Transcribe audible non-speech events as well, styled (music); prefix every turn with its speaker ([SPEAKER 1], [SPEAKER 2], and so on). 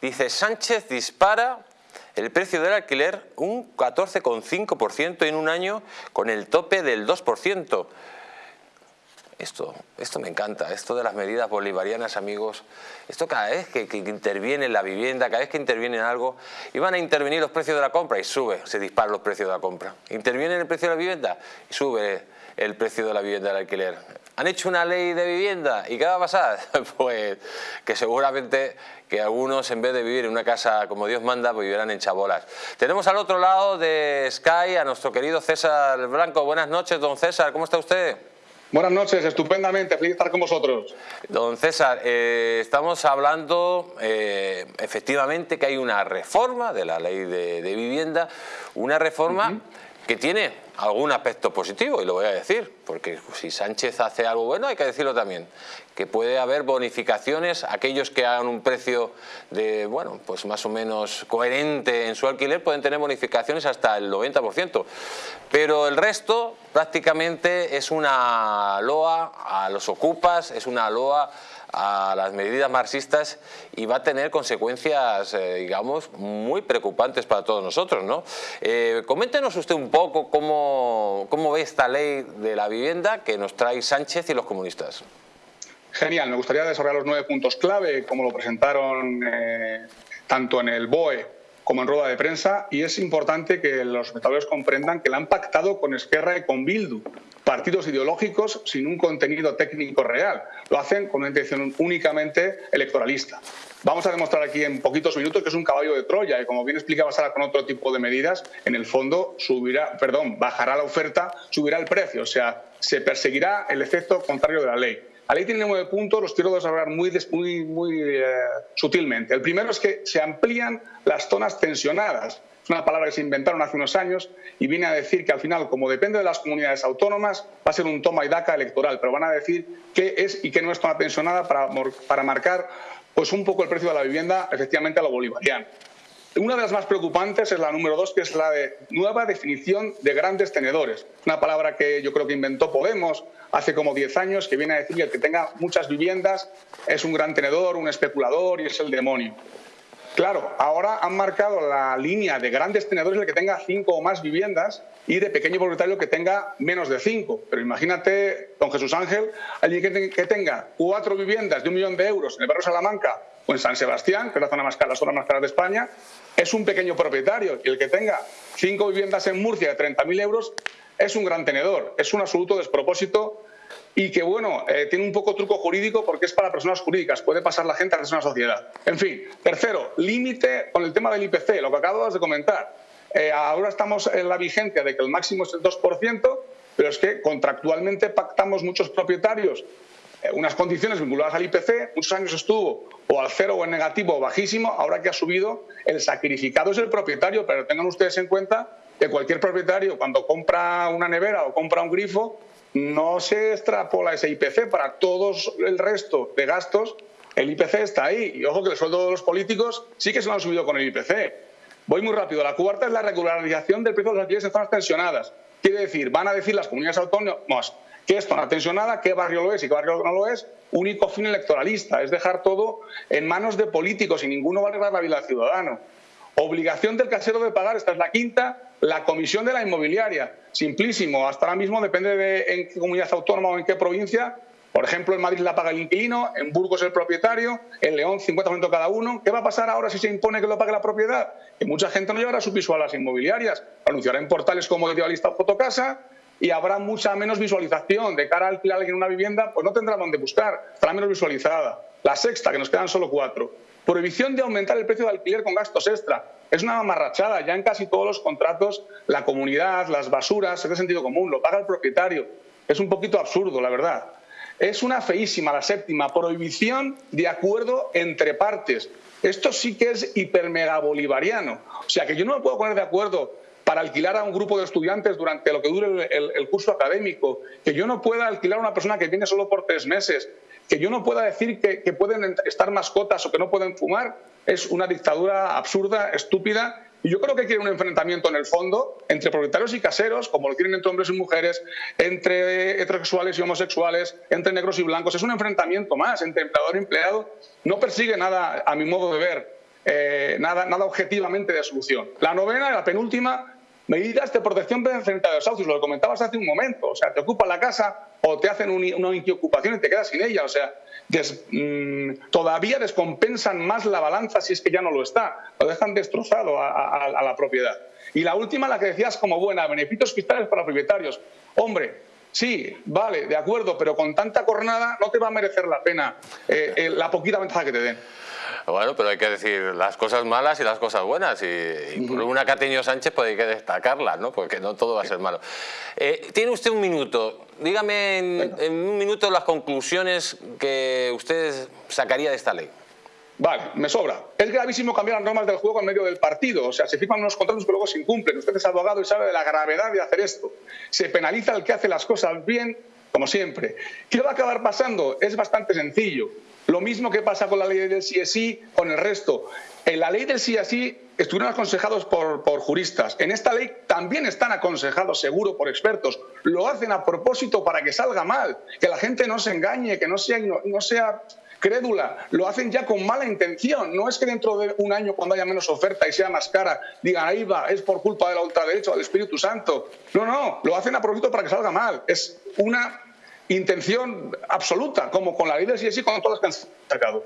[SPEAKER 1] Dice, Sánchez dispara el precio del alquiler un 14,5% en un año con el tope del 2%. Esto, esto me encanta, esto de las medidas bolivarianas, amigos. Esto cada vez que, interviene en la vivienda, cada vez que interviene en algo, iban a intervenir los precios de la compra y sube, se disparan los precios de la compra. Interviene en el precio de la vivienda y sube el precio de la vivienda del alquiler. Han hecho una ley de vivienda y ¿qué va a pasar? (laughs) Pues que seguramente que algunos en vez de vivir en una casa como Dios manda, pues vivirán en chabolas. Tenemos al otro lado de Sky a nuestro querido César Blanco. Buenas noches, don César, ¿cómo está usted?
[SPEAKER 2] Buenas noches, estupendamente, feliz estar con vosotros.
[SPEAKER 1] Don César, eh, estamos hablando eh, efectivamente que hay una reforma de la ley de, vivienda, una reforma que tiene algún aspecto positivo, y lo voy a decir, porque si Sánchez hace algo bueno hay que decirlo también, que puede haber bonificaciones, aquellos que hagan un precio de, bueno, pues más o menos coherente en su alquiler pueden tener bonificaciones hasta el 90%, pero el resto prácticamente es una loa a los ocupas, es una loa a las medidas marxistas y va a tener consecuencias, eh, digamos, muy preocupantes para todos nosotros. ¿no? Eh, coméntenos usted un poco cómo, cómo ve esta ley de la vivienda que nos trae Sánchez y los comunistas.
[SPEAKER 2] Genial, me gustaría desarrollar los nueve puntos clave, como lo presentaron eh, tanto en el BOE como en rueda de prensa, y es importante que los espectadores comprendan que la han pactado con Esquerra y con Bildu, partidos ideológicos sin un contenido técnico real. Lo hacen con una intención únicamente electoralista. Vamos a demostrar aquí en poquitos minutos que es un caballo de Troya y como bien explicaba Sara con otro tipo de medidas, en el fondo subirá, perdón, bajará la oferta, subirá el precio, o sea, se perseguirá el efecto contrario de la ley. La ley tiene nueve puntos, los quiero desarrollar muy, muy, muy eh, sutilmente. El primero es que se amplían las zonas tensionadas. Es una palabra que se inventaron hace unos años y viene a decir que al final, como depende de las comunidades autónomas, va a ser un toma y daca electoral, pero van a decir qué es y qué no es zona tensionada para, para marcar pues un poco el precio de la vivienda efectivamente a lo bolivariano. Una de las más preocupantes es la número dos, que es la nueva definición de grandes tenedores. Una palabra que yo creo que inventó Podemos hace como 10 años, que viene a decir que el que tenga muchas viviendas es un gran tenedor, un especulador y es el demonio. Claro, ahora han marcado la línea de grandes tenedores el que tenga cinco o más viviendas y de pequeño propietario que tenga menos de cinco. Pero imagínate, don Jesús Ángel, alguien que tenga cuatro viviendas de un millón de euros en el barrio Salamanca o en San Sebastián, que es la zona más cara, la zona más cara de España, es un pequeño propietario y el que tenga cinco viviendas en Murcia de 30.000 euros es un gran tenedor, es un absoluto despropósito y que, bueno, eh, tiene un poco truco jurídico porque es para personas jurídicas, puede pasar la gente a una sociedad. En fin, tercero, límite con el tema del IPC, lo que acabas de comentar. Eh, ahora estamos en la vigencia de que el máximo es el 2%, pero es que contractualmente pactamos muchos propietarios unas condiciones vinculadas al IPC, muchos años estuvo o al cero o en negativo o bajísimo, ahora que ha subido, el sacrificado es el propietario, pero tengan ustedes en cuenta que cualquier propietario cuando compra una nevera o compra un grifo, no se extrapola ese IPC para todos el resto de gastos, el IPC está ahí. Y ojo que el sueldo de los políticos sí que se lo han subido con el IPC. Voy muy rápido. La cuarta es la regularización del precio de los alquileres en zonas tensionadas. Quiere decir, van a decir las comunidades autónomas ¿Qué es zona tensionada? ¿Qué barrio lo es y qué barrio no lo es? Único fin electoralista, es dejar todo en manos de políticos y ninguno va a arreglar la vida del ciudadano. Obligación del casero de pagar, esta es la quinta, la comisión de la inmobiliaria. Simplísimo, hasta ahora mismo depende de en qué comunidad autónoma o en qué provincia. Por ejemplo, en Madrid la paga el inquilino, en Burgos el propietario, en León 50% cada uno. ¿Qué va a pasar ahora si se impone que lo pague la propiedad? Que mucha gente no llevará su piso a las inmobiliarias, lo anunciará en portales como Idealista o Fotocasa y habrá mucha menos visualización. De cara a alquilar alguien una vivienda, pues no tendrá dónde buscar, estará menos visualizada. La sexta, que nos quedan solo cuatro. Prohibición de aumentar el precio de alquiler con gastos extra. Es una amarrachada. Ya en casi todos los contratos, la comunidad, las basuras, es de sentido común, lo paga el propietario. Es un poquito absurdo, la verdad. Es una feísima, la séptima, prohibición de acuerdo entre partes. Esto sí que es hipermega bolivariano. O sea, que yo no me puedo poner de acuerdo para alquilar a un grupo de estudiantes durante lo que dure el, curso académico, que yo no pueda alquilar a una persona que viene solo por tres meses, que yo no pueda decir que, que pueden estar mascotas o que no pueden fumar, es una dictadura absurda, estúpida y yo creo que quiere un enfrentamiento en el fondo entre propietarios y caseros, como lo quieren entre hombres y mujeres, entre heterosexuales y homosexuales, entre negros y blancos. Es un enfrentamiento más entre empleador y empleado. No persigue nada, a mi modo de ver, eh, nada, nada objetivamente de solución. La novena, la penúltima, medidas de protección frente a los desahucios, lo comentabas hace un momento, o sea, te ocupan la casa o te hacen una ocupación y te quedas sin ella, o sea, mm, todavía descompensan más la balanza si es que ya no lo está, lo dejan destrozado a, la propiedad. Y la última, la que decías como buena, beneficios fiscales para propietarios. Hombre, sí, vale, de acuerdo, pero con tanta cornada no te va a merecer la pena eh, eh, la poquita ventaja que te den.
[SPEAKER 1] Bueno, pero hay que decir las cosas malas y las cosas buenas. Y, por una Cateño Sánchez puede hay que destacarlas, ¿no? Porque no todo va a ser malo. Eh, tiene usted un minuto. Dígame en, un minuto las conclusiones que usted sacaría de esta ley.
[SPEAKER 2] Vale, me sobra. Es gravísimo cambiar las normas del juego en medio del partido. O sea, se firman unos contratos que luego se incumplen. Usted es abogado y sabe de la gravedad de hacer esto. Se penaliza el que hace las cosas bien, como siempre. ¿Qué va a acabar pasando? Es bastante sencillo. Lo mismo que pasa con la ley del CSI, con el resto. En la ley del CSI estuvieron aconsejados por, juristas. En esta ley también están aconsejados, seguro, por expertos. Lo hacen a propósito para que salga mal, que la gente no se engañe, que no sea, no sea crédula. Lo hacen ya con mala intención. No es que dentro de un año, cuando haya menos oferta y sea más cara, digan, ahí va, es por culpa de la ultraderecha o del Espíritu Santo. No, no, lo hacen a propósito para que salga mal. Es una intención absoluta, como con la ley del sí con todas las que han sacado.